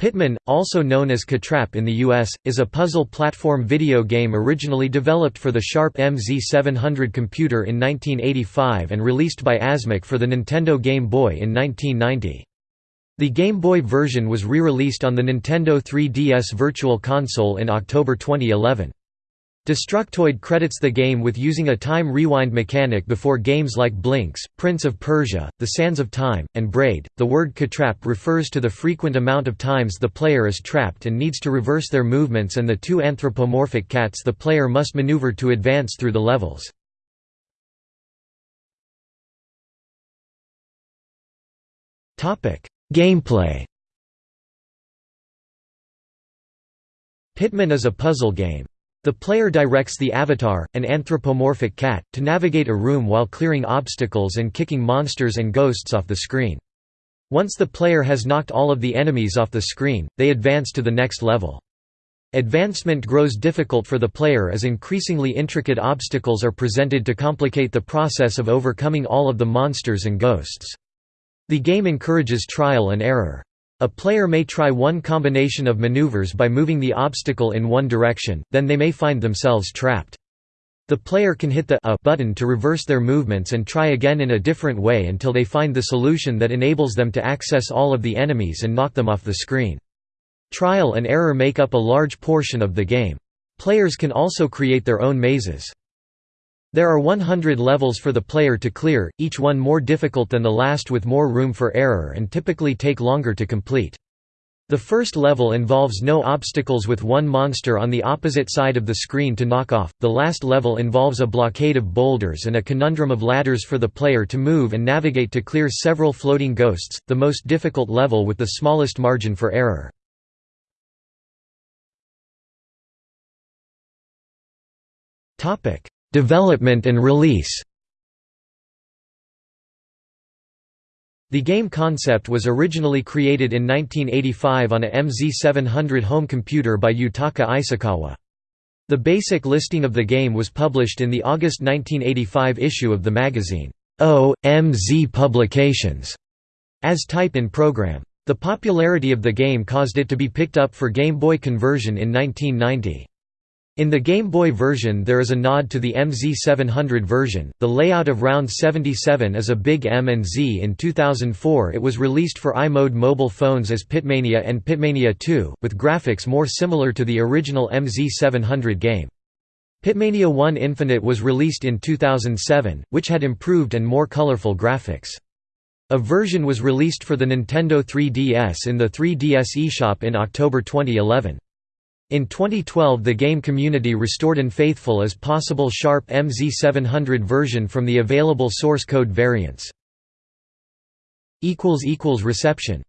Pitman, also known as Catrap in the US, is a puzzle platform video game originally developed for the Sharp MZ700 computer in 1985 and released by Asmik for the Nintendo Game Boy in 1990. The Game Boy version was re-released on the Nintendo 3DS Virtual Console in October 2011. Destructoid credits the game with using a time rewind mechanic before games like Blinx, Prince of Persia, The Sands of Time, and Braid. The word catrap refers to the frequent amount of times the player is trapped and needs to reverse their movements and the two anthropomorphic cats the player must maneuver to advance through the levels. Gameplay Pitman is a puzzle game. The player directs the avatar, an anthropomorphic cat, to navigate a room while clearing obstacles and kicking monsters and ghosts off the screen. Once the player has knocked all of the enemies off the screen, they advance to the next level. Advancement grows difficult for the player as increasingly intricate obstacles are presented to complicate the process of overcoming all of the monsters and ghosts. The game encourages trial and error. A player may try one combination of maneuvers by moving the obstacle in one direction, then they may find themselves trapped. The player can hit the A button to reverse their movements and try again in a different way until they find the solution that enables them to access all of the enemies and knock them off the screen. Trial and error make up a large portion of the game. Players can also create their own mazes. There are 100 levels for the player to clear, each one more difficult than the last with more room for error and typically take longer to complete. The first level involves no obstacles with one monster on the opposite side of the screen to knock off, the last level involves a blockade of boulders and a conundrum of ladders for the player to move and navigate to clear several floating ghosts, the most difficult level with the smallest margin for error. Development and release The game concept was originally created in 1985 on a MZ700 home computer by Yutaka Isakawa. The basic listing of the game was published in the August 1985 issue of the magazine, O.M.Z Publications, as type in program. The popularity of the game caused it to be picked up for Game Boy conversion in 1990. In the Game Boy version there is a nod to the MZ700 version. The layout of Round 77 is a big M and Z. In 2004 it was released for iMode mobile phones as Pitmania and Pitmania 2, with graphics more similar to the original MZ700 game. Pitmania 1 Infinite was released in 2007, which had improved and more colorful graphics. A version was released for the Nintendo 3DS in the 3DS eShop in October 2011. In 2012 the game community restored an faithful as possible Sharp MZ700 version from the available source code variants. Reception